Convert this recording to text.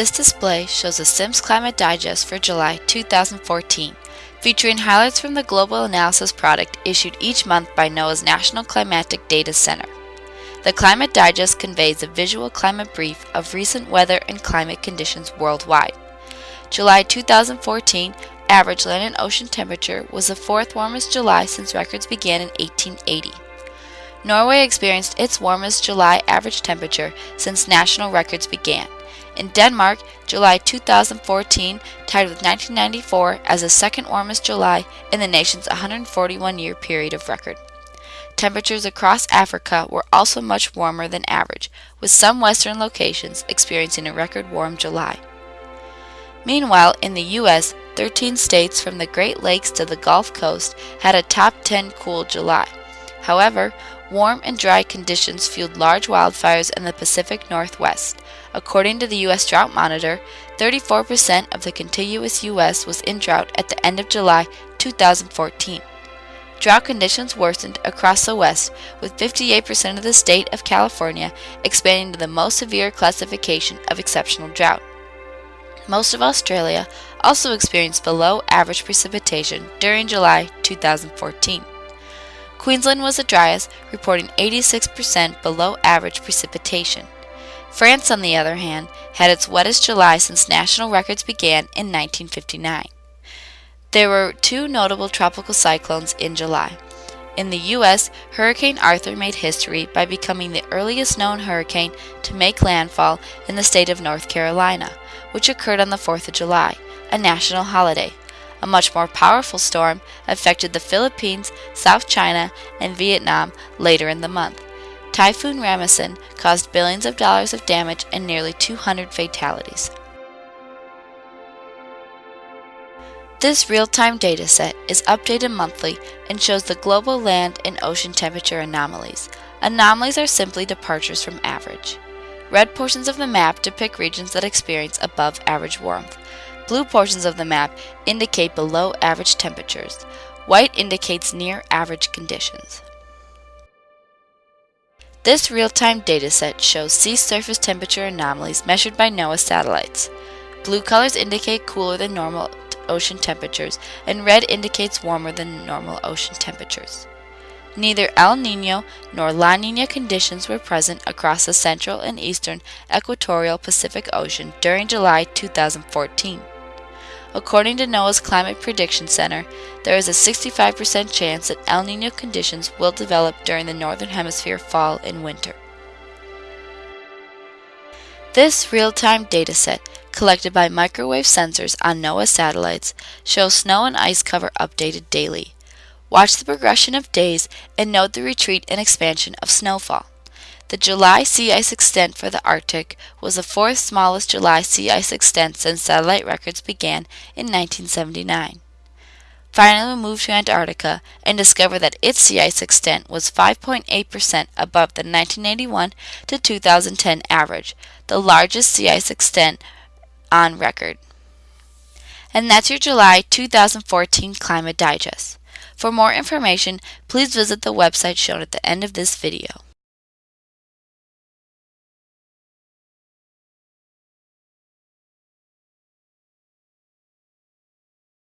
This display shows the Sims Climate Digest for July 2014, featuring highlights from the global analysis product issued each month by NOAA's National Climatic Data Center. The Climate Digest conveys a visual climate brief of recent weather and climate conditions worldwide. July 2014 average land and ocean temperature was the fourth warmest July since records began in 1880. Norway experienced its warmest July average temperature since national records began. In Denmark, July 2014 tied with 1994 as the second warmest July in the nation's 141 year period of record. Temperatures across Africa were also much warmer than average, with some western locations experiencing a record warm July. Meanwhile, in the U.S., 13 states from the Great Lakes to the Gulf Coast had a top 10 cool July. However, warm and dry conditions fueled large wildfires in the Pacific Northwest. According to the U.S. Drought Monitor, 34% of the contiguous U.S. was in drought at the end of July 2014. Drought conditions worsened across the West, with 58% of the state of California expanding to the most severe classification of exceptional drought. Most of Australia also experienced below average precipitation during July 2014. Queensland was the driest, reporting 86% below average precipitation. France, on the other hand, had its wettest July since national records began in 1959. There were two notable tropical cyclones in July. In the U.S., Hurricane Arthur made history by becoming the earliest known hurricane to make landfall in the state of North Carolina, which occurred on the 4th of July, a national holiday. A much more powerful storm affected the Philippines, South China, and Vietnam later in the month. Typhoon Rammasun caused billions of dollars of damage and nearly 200 fatalities. This real-time dataset is updated monthly and shows the global land and ocean temperature anomalies. Anomalies are simply departures from average. Red portions of the map depict regions that experience above average warmth. Blue portions of the map indicate below average temperatures. White indicates near average conditions. This real-time dataset shows sea surface temperature anomalies measured by NOAA satellites. Blue colors indicate cooler than normal ocean temperatures, and red indicates warmer than normal ocean temperatures. Neither El Nino nor La Nina conditions were present across the central and eastern equatorial Pacific Ocean during July 2014. According to NOAA's Climate Prediction Center, there is a 65% chance that El Nino conditions will develop during the Northern Hemisphere fall and winter. This real-time dataset collected by microwave sensors on NOAA satellites shows snow and ice cover updated daily. Watch the progression of days and note the retreat and expansion of snowfall. The July sea ice extent for the Arctic was the fourth smallest July sea ice extent since satellite records began in 1979. Finally, we moved to Antarctica and discovered that its sea ice extent was 5.8% above the 1981 to 2010 average, the largest sea ice extent on record. And that's your July 2014 Climate Digest. For more information, please visit the website shown at the end of this video.